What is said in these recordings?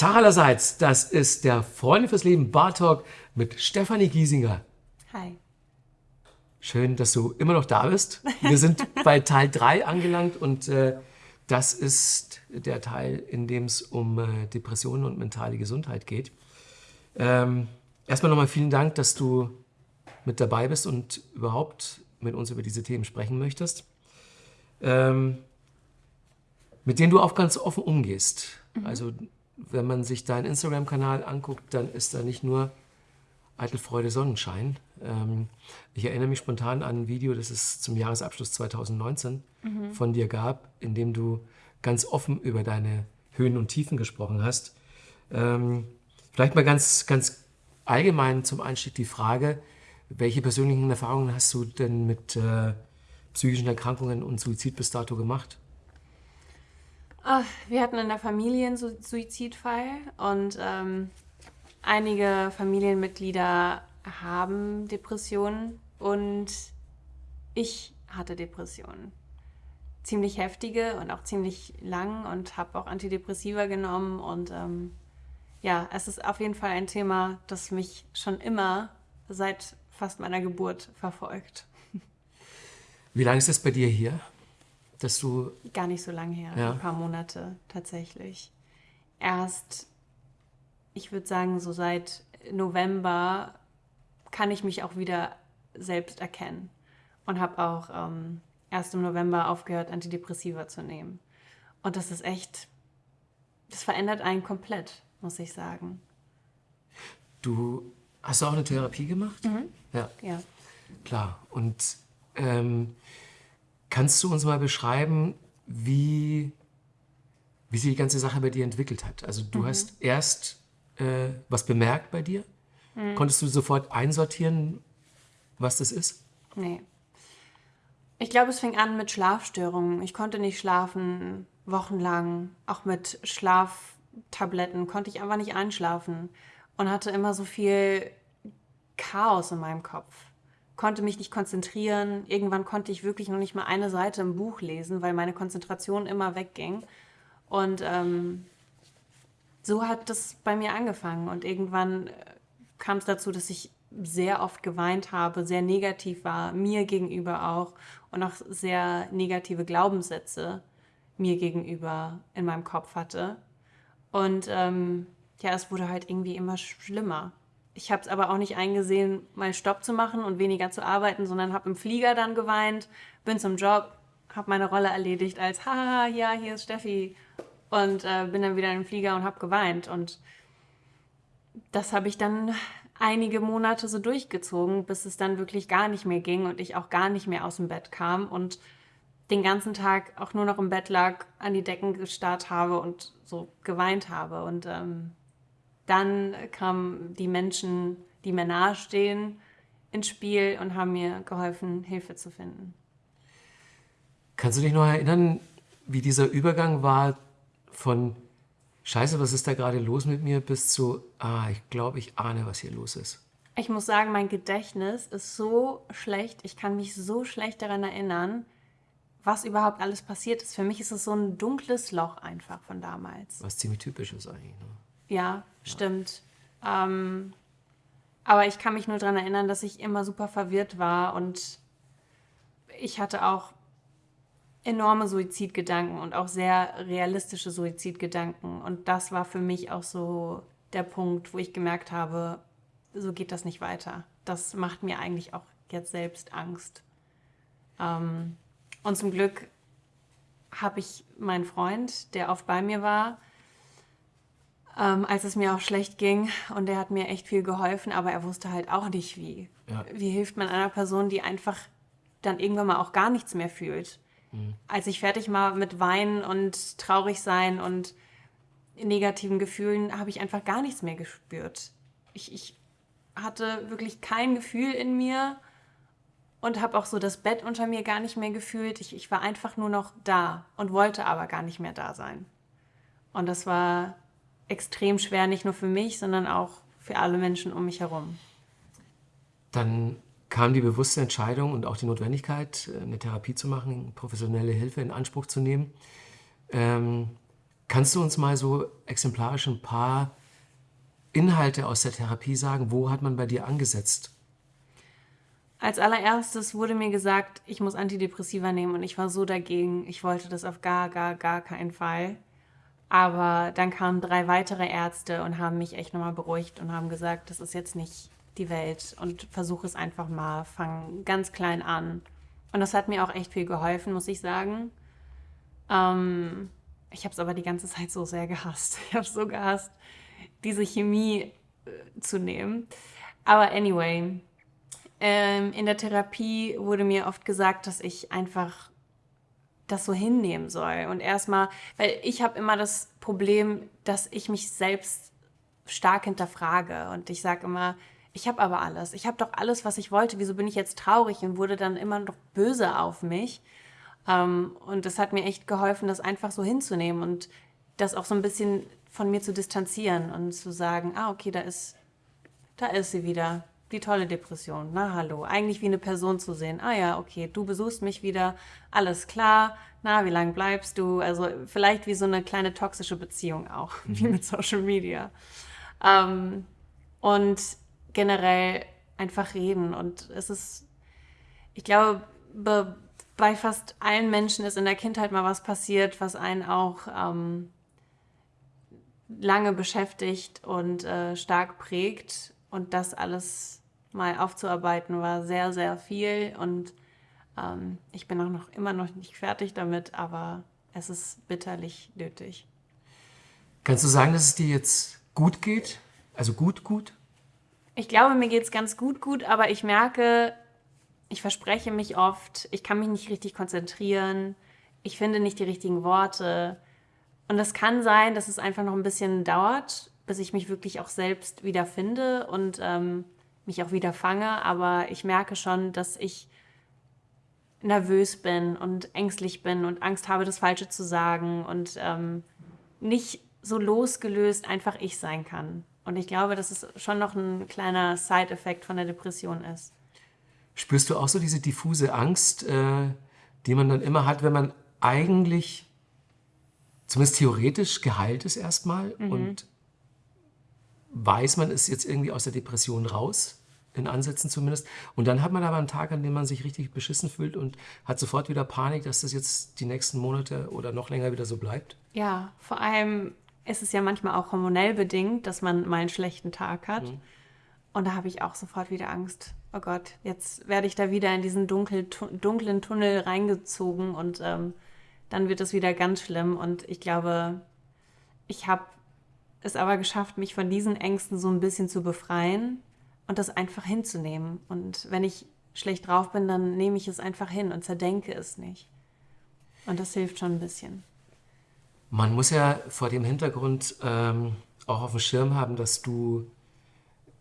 Tag allerseits, das ist der Freunde fürs Leben Bar Talk mit Stefanie Giesinger. Hi. Schön, dass du immer noch da bist. Wir sind bei Teil 3 angelangt und äh, das ist der Teil, in dem es um äh, Depressionen und mentale Gesundheit geht. Ähm, erstmal nochmal vielen Dank, dass du mit dabei bist und überhaupt mit uns über diese Themen sprechen möchtest. Ähm, mit denen du auch ganz offen umgehst. Mhm. Also wenn man sich deinen Instagram-Kanal anguckt, dann ist da nicht nur Eitelfreude Sonnenschein. Ähm, ich erinnere mich spontan an ein Video, das es zum Jahresabschluss 2019 mhm. von dir gab, in dem du ganz offen über deine Höhen und Tiefen gesprochen hast. Ähm, vielleicht mal ganz, ganz allgemein zum Einstieg die Frage, welche persönlichen Erfahrungen hast du denn mit äh, psychischen Erkrankungen und Suizid bis dato gemacht? Ach, wir hatten in der Familie einen Suizidfall und ähm, einige Familienmitglieder haben Depressionen und ich hatte Depressionen. Ziemlich heftige und auch ziemlich lang und habe auch Antidepressiva genommen und ähm, ja, es ist auf jeden Fall ein Thema, das mich schon immer seit fast meiner Geburt verfolgt. Wie lange ist das bei dir hier? Dass du... Gar nicht so lange her, ja. ein paar Monate tatsächlich. Erst, ich würde sagen, so seit November kann ich mich auch wieder selbst erkennen und habe auch ähm, erst im November aufgehört, Antidepressiva zu nehmen. Und das ist echt, das verändert einen komplett, muss ich sagen. Du hast du auch eine Therapie gemacht? Mhm. Ja. ja. Klar. Und ähm, Kannst du uns mal beschreiben, wie, wie sich die ganze Sache bei dir entwickelt hat? Also du mhm. hast erst äh, was bemerkt bei dir. Mhm. Konntest du sofort einsortieren, was das ist? Nee. Ich glaube, es fing an mit Schlafstörungen. Ich konnte nicht schlafen, wochenlang. Auch mit Schlaftabletten konnte ich einfach nicht einschlafen. Und hatte immer so viel Chaos in meinem Kopf konnte mich nicht konzentrieren. Irgendwann konnte ich wirklich noch nicht mal eine Seite im Buch lesen, weil meine Konzentration immer wegging. Und ähm, so hat das bei mir angefangen. Und irgendwann äh, kam es dazu, dass ich sehr oft geweint habe, sehr negativ war, mir gegenüber auch und auch sehr negative Glaubenssätze mir gegenüber in meinem Kopf hatte. Und ähm, ja, es wurde halt irgendwie immer schlimmer. Ich habe es aber auch nicht eingesehen, mal Stopp zu machen und weniger zu arbeiten, sondern habe im Flieger dann geweint, bin zum Job, habe meine Rolle erledigt als, haha, ja, hier ist Steffi. Und äh, bin dann wieder im Flieger und habe geweint. Und das habe ich dann einige Monate so durchgezogen, bis es dann wirklich gar nicht mehr ging und ich auch gar nicht mehr aus dem Bett kam und den ganzen Tag auch nur noch im Bett lag, an die Decken gestarrt habe und so geweint habe. Und ähm, dann kamen die Menschen, die mir nahestehen, ins Spiel und haben mir geholfen, Hilfe zu finden. Kannst du dich noch erinnern, wie dieser Übergang war von Scheiße, was ist da gerade los mit mir, bis zu, ah, ich glaube, ich ahne, was hier los ist? Ich muss sagen, mein Gedächtnis ist so schlecht, ich kann mich so schlecht daran erinnern, was überhaupt alles passiert ist. Für mich ist es so ein dunkles Loch einfach von damals. Was ziemlich typisch ist eigentlich. Ne? Ja, stimmt. Ähm, aber ich kann mich nur daran erinnern, dass ich immer super verwirrt war und ich hatte auch enorme Suizidgedanken und auch sehr realistische Suizidgedanken. Und das war für mich auch so der Punkt, wo ich gemerkt habe, so geht das nicht weiter. Das macht mir eigentlich auch jetzt selbst Angst. Ähm, und zum Glück habe ich meinen Freund, der oft bei mir war, ähm, als es mir auch schlecht ging. Und er hat mir echt viel geholfen, aber er wusste halt auch nicht wie. Ja. Wie hilft man einer Person, die einfach dann irgendwann mal auch gar nichts mehr fühlt? Mhm. Als ich fertig war mit Weinen und traurig sein und negativen Gefühlen, habe ich einfach gar nichts mehr gespürt. Ich, ich hatte wirklich kein Gefühl in mir und habe auch so das Bett unter mir gar nicht mehr gefühlt. Ich, ich war einfach nur noch da und wollte aber gar nicht mehr da sein. Und das war extrem schwer, nicht nur für mich, sondern auch für alle Menschen um mich herum. Dann kam die bewusste Entscheidung und auch die Notwendigkeit, eine Therapie zu machen, professionelle Hilfe in Anspruch zu nehmen. Ähm, Kannst du uns mal so exemplarisch ein paar Inhalte aus der Therapie sagen? Wo hat man bei dir angesetzt? Als allererstes wurde mir gesagt, ich muss Antidepressiva nehmen und ich war so dagegen. Ich wollte das auf gar, gar, gar keinen Fall. Aber dann kamen drei weitere Ärzte und haben mich echt nochmal beruhigt und haben gesagt, das ist jetzt nicht die Welt und versuche es einfach mal, fang ganz klein an. Und das hat mir auch echt viel geholfen, muss ich sagen. Ähm, ich habe es aber die ganze Zeit so sehr gehasst. Ich habe es so gehasst, diese Chemie äh, zu nehmen. Aber anyway, ähm, in der Therapie wurde mir oft gesagt, dass ich einfach das so hinnehmen soll. Und erstmal, weil ich habe immer das Problem, dass ich mich selbst stark hinterfrage. Und ich sage immer, ich habe aber alles. Ich habe doch alles, was ich wollte. Wieso bin ich jetzt traurig und wurde dann immer noch böse auf mich? Ähm, und das hat mir echt geholfen, das einfach so hinzunehmen und das auch so ein bisschen von mir zu distanzieren und zu sagen, ah, okay, da ist, da ist sie wieder, die tolle Depression. Na, hallo. Eigentlich wie eine Person zu sehen. Ah ja, okay, du besuchst mich wieder, alles klar. Na, wie lange bleibst du? Also vielleicht wie so eine kleine toxische Beziehung auch, wie mit Social Media. Ähm, und generell einfach reden. Und es ist, ich glaube, bei fast allen Menschen ist in der Kindheit mal was passiert, was einen auch ähm, lange beschäftigt und äh, stark prägt. Und das alles mal aufzuarbeiten war sehr, sehr viel. Und ähm, ich bin auch noch immer noch nicht fertig damit, aber es ist bitterlich nötig. Kannst du sagen, dass es dir jetzt gut geht? Also gut, gut? Ich glaube, mir geht es ganz gut, gut, aber ich merke, ich verspreche mich oft, ich kann mich nicht richtig konzentrieren, ich finde nicht die richtigen Worte. Und das kann sein, dass es einfach noch ein bisschen dauert, bis ich mich wirklich auch selbst wieder finde und ähm, mich auch wieder fange. Aber ich merke schon, dass ich nervös bin und ängstlich bin und Angst habe, das Falsche zu sagen und ähm, nicht so losgelöst einfach ich sein kann. Und ich glaube, dass es schon noch ein kleiner Side-Effekt von der Depression ist. Spürst du auch so diese diffuse Angst, äh, die man dann immer hat, wenn man eigentlich zumindest theoretisch geheilt ist erstmal mhm. und weiß, man ist jetzt irgendwie aus der Depression raus, in Ansätzen zumindest. Und dann hat man aber einen Tag, an dem man sich richtig beschissen fühlt und hat sofort wieder Panik, dass das jetzt die nächsten Monate oder noch länger wieder so bleibt. Ja, vor allem ist es ja manchmal auch hormonell bedingt, dass man mal einen schlechten Tag hat. Mhm. Und da habe ich auch sofort wieder Angst. Oh Gott, jetzt werde ich da wieder in diesen dunkel, dunklen Tunnel reingezogen und ähm, dann wird es wieder ganz schlimm. Und ich glaube, ich habe es aber geschafft, mich von diesen Ängsten so ein bisschen zu befreien und das einfach hinzunehmen. Und wenn ich schlecht drauf bin, dann nehme ich es einfach hin und zerdenke es nicht. Und das hilft schon ein bisschen. Man muss ja vor dem Hintergrund ähm, auch auf dem Schirm haben, dass du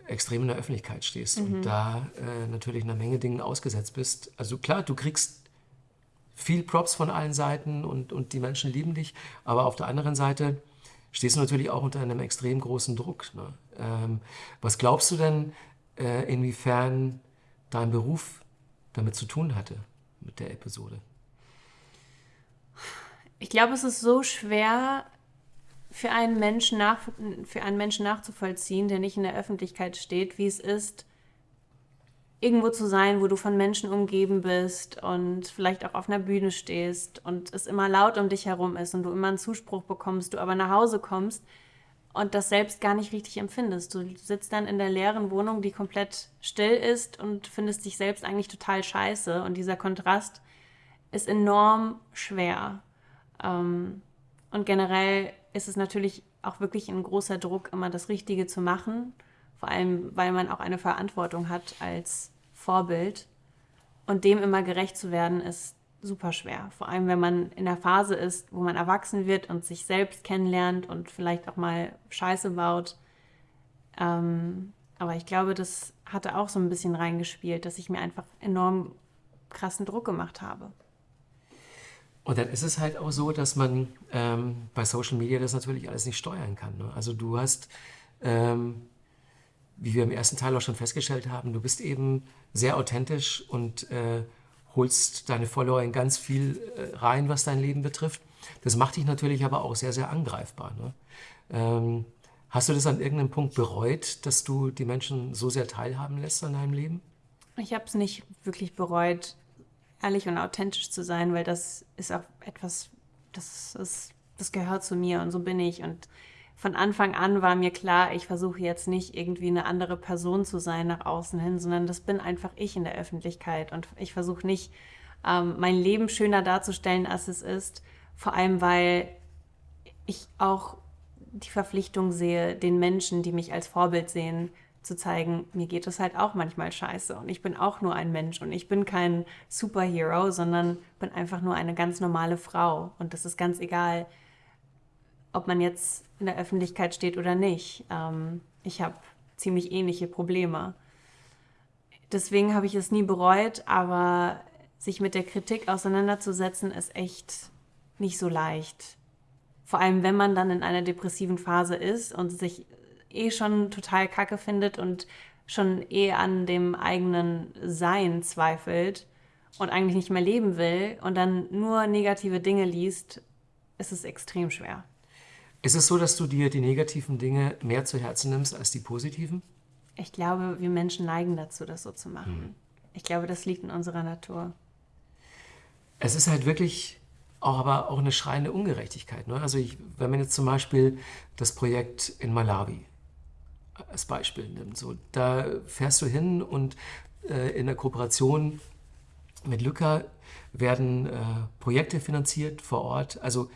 extrem in der Öffentlichkeit stehst mhm. und da äh, natürlich einer Menge Dingen ausgesetzt bist. Also klar, du kriegst viel Props von allen Seiten und, und die Menschen lieben dich, aber auf der anderen Seite stehst du natürlich auch unter einem extrem großen Druck. Ne? Ähm, was glaubst du denn, äh, inwiefern dein Beruf damit zu tun hatte, mit der Episode? Ich glaube, es ist so schwer, für einen Menschen nach, für einen Menschen nachzuvollziehen, der nicht in der Öffentlichkeit steht, wie es ist, irgendwo zu sein, wo du von Menschen umgeben bist und vielleicht auch auf einer Bühne stehst und es immer laut um dich herum ist und du immer einen Zuspruch bekommst, du aber nach Hause kommst und das selbst gar nicht richtig empfindest. Du sitzt dann in der leeren Wohnung, die komplett still ist und findest dich selbst eigentlich total scheiße und dieser Kontrast ist enorm schwer. Ähm, und generell ist es natürlich auch wirklich ein großer Druck, immer das Richtige zu machen. Vor allem, weil man auch eine Verantwortung hat als Vorbild. Und dem immer gerecht zu werden, ist super schwer. Vor allem, wenn man in der Phase ist, wo man erwachsen wird und sich selbst kennenlernt und vielleicht auch mal Scheiße baut. Ähm, aber ich glaube, das hatte auch so ein bisschen reingespielt, dass ich mir einfach enorm krassen Druck gemacht habe. Und dann ist es halt auch so, dass man ähm, bei Social Media das natürlich alles nicht steuern kann. Ne? Also du hast, ähm, wie wir im ersten Teil auch schon festgestellt haben, du bist eben sehr authentisch und äh, holst deine Follower in ganz viel äh, rein, was dein Leben betrifft. Das macht dich natürlich aber auch sehr, sehr angreifbar. Ne? Ähm, hast du das an irgendeinem Punkt bereut, dass du die Menschen so sehr teilhaben lässt an deinem Leben? Ich habe es nicht wirklich bereut, ehrlich und authentisch zu sein, weil das ist auch etwas, das, ist, das gehört zu mir und so bin ich. Und von Anfang an war mir klar, ich versuche jetzt nicht irgendwie eine andere Person zu sein nach außen hin, sondern das bin einfach ich in der Öffentlichkeit. Und ich versuche nicht, ähm, mein Leben schöner darzustellen, als es ist. Vor allem, weil ich auch die Verpflichtung sehe, den Menschen, die mich als Vorbild sehen, zu zeigen, mir geht es halt auch manchmal scheiße und ich bin auch nur ein Mensch und ich bin kein Superhero, sondern bin einfach nur eine ganz normale Frau und das ist ganz egal, ob man jetzt in der Öffentlichkeit steht oder nicht. Ähm, ich habe ziemlich ähnliche Probleme. Deswegen habe ich es nie bereut, aber sich mit der Kritik auseinanderzusetzen, ist echt nicht so leicht. Vor allem, wenn man dann in einer depressiven Phase ist und sich eh schon total kacke findet und schon eh an dem eigenen Sein zweifelt und eigentlich nicht mehr leben will und dann nur negative Dinge liest, ist es extrem schwer. Ist es so, dass du dir die negativen Dinge mehr zu Herzen nimmst als die positiven? Ich glaube, wir Menschen neigen dazu, das so zu machen. Hm. Ich glaube, das liegt in unserer Natur. Es ist halt wirklich auch aber auch eine schreiende Ungerechtigkeit. Ne? Also ich, wenn man jetzt zum Beispiel das Projekt in Malawi als Beispiel nimmt. So, da fährst du hin und äh, in der Kooperation mit Lücker werden äh, Projekte finanziert vor Ort. Also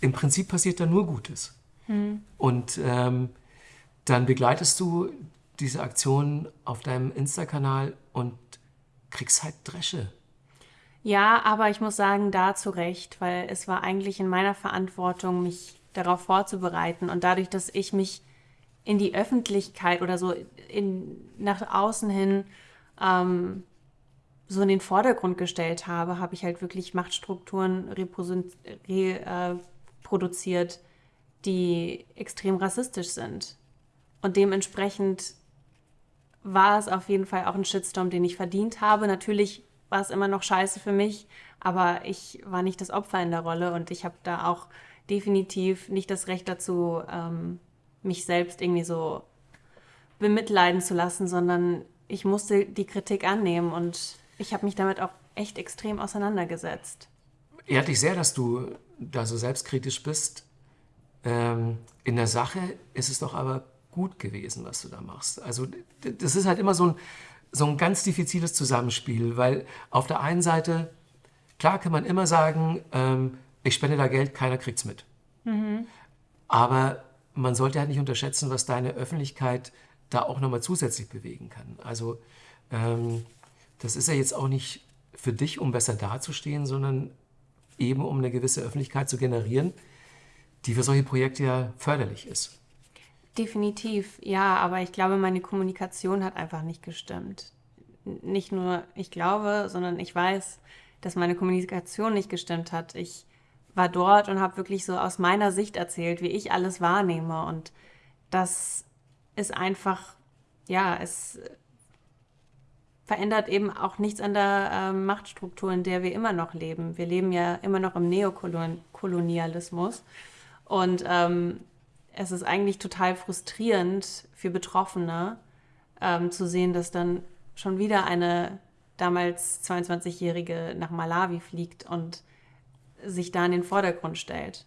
im Prinzip passiert da nur Gutes. Hm. Und ähm, dann begleitest du diese Aktion auf deinem Insta-Kanal und kriegst halt Dresche. Ja, aber ich muss sagen, da zu Recht, weil es war eigentlich in meiner Verantwortung, mich darauf vorzubereiten. Und dadurch, dass ich mich in die Öffentlichkeit oder so in, nach außen hin ähm, so in den Vordergrund gestellt habe, habe ich halt wirklich Machtstrukturen reproduziert, äh, die extrem rassistisch sind. Und dementsprechend war es auf jeden Fall auch ein Shitstorm, den ich verdient habe. Natürlich war es immer noch scheiße für mich, aber ich war nicht das Opfer in der Rolle und ich habe da auch definitiv nicht das Recht dazu, ähm, mich selbst irgendwie so bemitleiden zu lassen, sondern ich musste die Kritik annehmen und ich habe mich damit auch echt extrem auseinandergesetzt. Ehrt dich sehr, dass du da so selbstkritisch bist. Ähm, in der Sache ist es doch aber gut gewesen, was du da machst. Also das ist halt immer so ein, so ein ganz diffiziles Zusammenspiel, weil auf der einen Seite, klar kann man immer sagen, ähm, ich spende da Geld, keiner kriegt es mit. Mhm. Aber man sollte halt nicht unterschätzen, was deine Öffentlichkeit da auch nochmal zusätzlich bewegen kann. Also ähm, das ist ja jetzt auch nicht für dich, um besser dazustehen, sondern eben um eine gewisse Öffentlichkeit zu generieren, die für solche Projekte ja förderlich ist. Definitiv, ja, aber ich glaube, meine Kommunikation hat einfach nicht gestimmt. Nicht nur ich glaube, sondern ich weiß, dass meine Kommunikation nicht gestimmt hat. Ich war dort und habe wirklich so aus meiner Sicht erzählt, wie ich alles wahrnehme. Und das ist einfach, ja, es verändert eben auch nichts an der äh, Machtstruktur, in der wir immer noch leben. Wir leben ja immer noch im Neokolonialismus. Und ähm, es ist eigentlich total frustrierend für Betroffene ähm, zu sehen, dass dann schon wieder eine damals 22-Jährige nach Malawi fliegt und sich da in den Vordergrund stellt.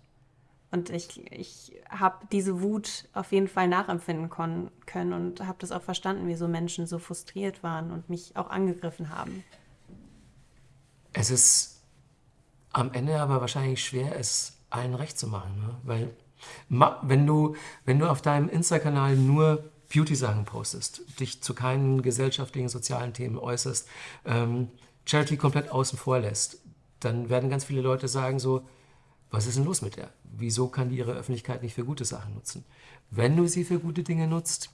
Und ich, ich habe diese Wut auf jeden Fall nachempfinden können und habe das auch verstanden, wieso Menschen so frustriert waren und mich auch angegriffen haben. Es ist am Ende aber wahrscheinlich schwer, es allen recht zu machen. Ne? Weil wenn du, wenn du auf deinem Insta-Kanal nur Beauty-Sachen postest, dich zu keinen gesellschaftlichen, sozialen Themen äußerst, ähm, Charity komplett außen vor lässt, dann werden ganz viele Leute sagen so, was ist denn los mit der? Wieso kann die ihre Öffentlichkeit nicht für gute Sachen nutzen? Wenn du sie für gute Dinge nutzt,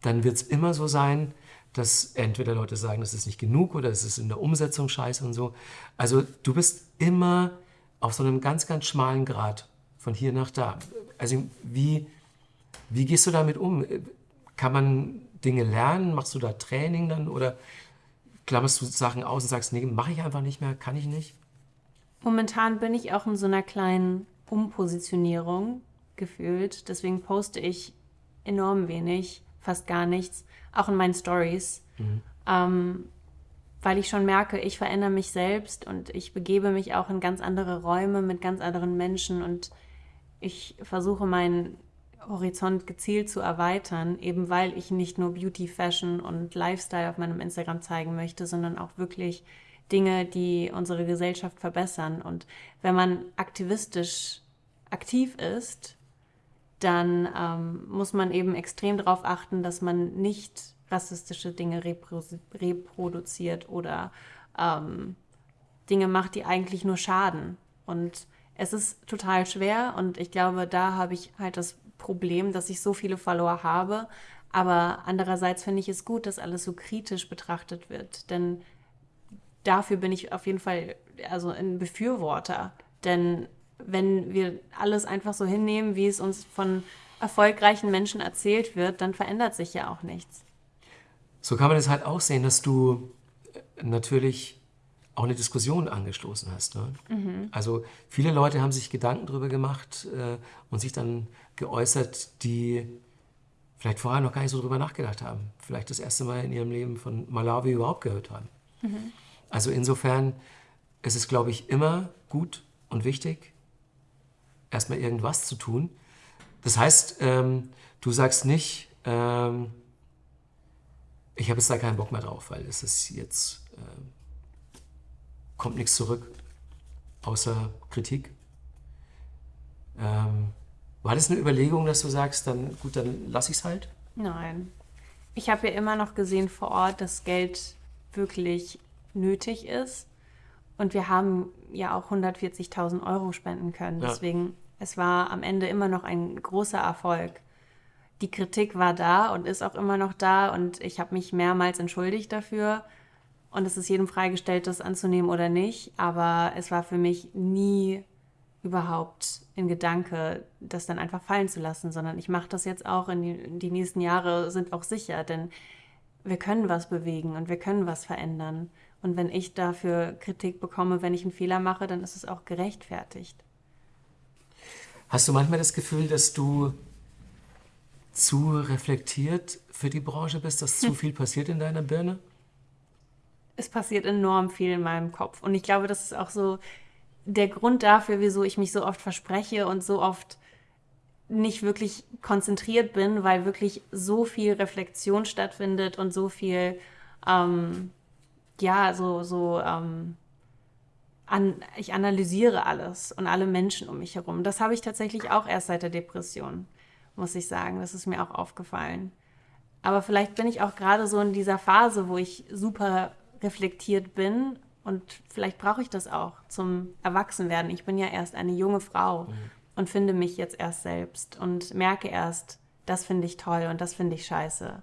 dann wird es immer so sein, dass entweder Leute sagen, das ist nicht genug oder es ist in der Umsetzung scheiße und so. Also du bist immer auf so einem ganz, ganz schmalen Grad von hier nach da. Also wie, wie gehst du damit um? Kann man Dinge lernen? Machst du da Training dann oder klammerst du Sachen aus und sagst, nee, mache ich einfach nicht mehr, kann ich nicht? Momentan bin ich auch in so einer kleinen Umpositionierung gefühlt. Deswegen poste ich enorm wenig, fast gar nichts, auch in meinen Stories. Ähm, weil ich schon merke, ich verändere mich selbst und ich begebe mich auch in ganz andere Räume mit ganz anderen Menschen und ich versuche meinen Horizont gezielt zu erweitern, eben weil ich nicht nur Beauty, Fashion und Lifestyle auf meinem Instagram zeigen möchte, sondern auch wirklich Dinge, die unsere Gesellschaft verbessern. Und wenn man aktivistisch aktiv ist, dann ähm, muss man eben extrem darauf achten, dass man nicht rassistische Dinge repro reproduziert oder ähm, Dinge macht, die eigentlich nur schaden. Und es ist total schwer und ich glaube, da habe ich halt das Problem, dass ich so viele Follower habe. Aber andererseits finde ich es gut, dass alles so kritisch betrachtet wird. Denn dafür bin ich auf jeden Fall also ein Befürworter. Denn wenn wir alles einfach so hinnehmen, wie es uns von erfolgreichen Menschen erzählt wird, dann verändert sich ja auch nichts. So kann man es halt auch sehen, dass du äh, natürlich auch eine Diskussion angestoßen hast. Ne? Also viele Leute haben sich Gedanken darüber gemacht äh, und sich dann geäußert, die vielleicht vorher noch gar nicht so drüber nachgedacht haben. Vielleicht das erste Mal in ihrem Leben von Malawi überhaupt gehört haben. Also insofern ist es, glaube ich, immer gut und wichtig, erstmal irgendwas zu tun. Das heißt, ähm, du sagst nicht, ähm, ich habe jetzt da keinen Bock mehr drauf, weil es ist jetzt, ähm, kommt nichts zurück, außer Kritik. Ähm, war das eine Überlegung, dass du sagst, dann gut, dann lass ich es halt? Nein. Ich habe ja immer noch gesehen vor Ort, dass Geld wirklich nötig ist. Und wir haben ja auch 140.000 Euro spenden können. Ja. Deswegen, es war am Ende immer noch ein großer Erfolg. Die Kritik war da und ist auch immer noch da. Und ich habe mich mehrmals entschuldigt dafür. Und es ist jedem freigestellt, das anzunehmen oder nicht. Aber es war für mich nie überhaupt in Gedanke, das dann einfach fallen zu lassen, sondern ich mache das jetzt auch in die, in die nächsten Jahre sind auch sicher, denn wir können was bewegen und wir können was verändern. Und wenn ich dafür Kritik bekomme, wenn ich einen Fehler mache, dann ist es auch gerechtfertigt. Hast du manchmal das Gefühl, dass du zu reflektiert für die Branche bist, dass zu viel passiert in deiner Birne? Es passiert enorm viel in meinem Kopf. Und ich glaube, das ist auch so der Grund dafür, wieso ich mich so oft verspreche und so oft nicht wirklich konzentriert bin, weil wirklich so viel Reflexion stattfindet und so viel, ähm, ja, so, so, ähm, an, ich analysiere alles und alle Menschen um mich herum. Das habe ich tatsächlich auch erst seit der Depression, muss ich sagen. Das ist mir auch aufgefallen. Aber vielleicht bin ich auch gerade so in dieser Phase, wo ich super reflektiert bin und vielleicht brauche ich das auch zum Erwachsenwerden. Ich bin ja erst eine junge Frau und finde mich jetzt erst selbst und merke erst, das finde ich toll und das finde ich scheiße.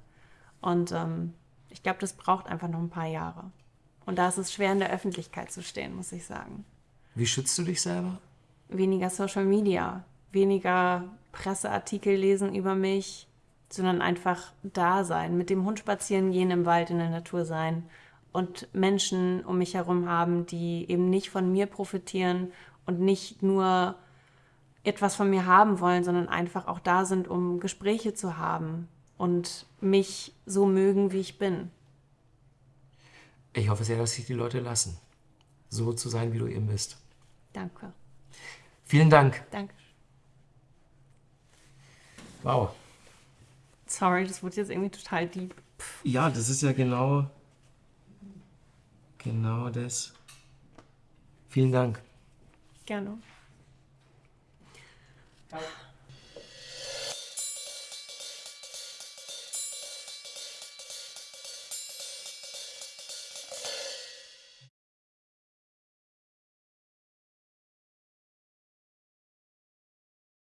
Und ähm, ich glaube, das braucht einfach noch ein paar Jahre. Und da ist es schwer, in der Öffentlichkeit zu stehen, muss ich sagen. Wie schützt du dich selber? Weniger Social Media, weniger Presseartikel lesen über mich, sondern einfach da sein, mit dem Hund spazieren gehen, im Wald, in der Natur sein und Menschen um mich herum haben, die eben nicht von mir profitieren und nicht nur etwas von mir haben wollen, sondern einfach auch da sind, um Gespräche zu haben und mich so mögen, wie ich bin. Ich hoffe sehr, dass sich die Leute lassen, so zu sein, wie du eben bist. Danke. Vielen Dank. Danke. Wow. Sorry, das wurde jetzt irgendwie total deep. Ja, das ist ja genau, genau das. Vielen Dank. Gerne. Ciao.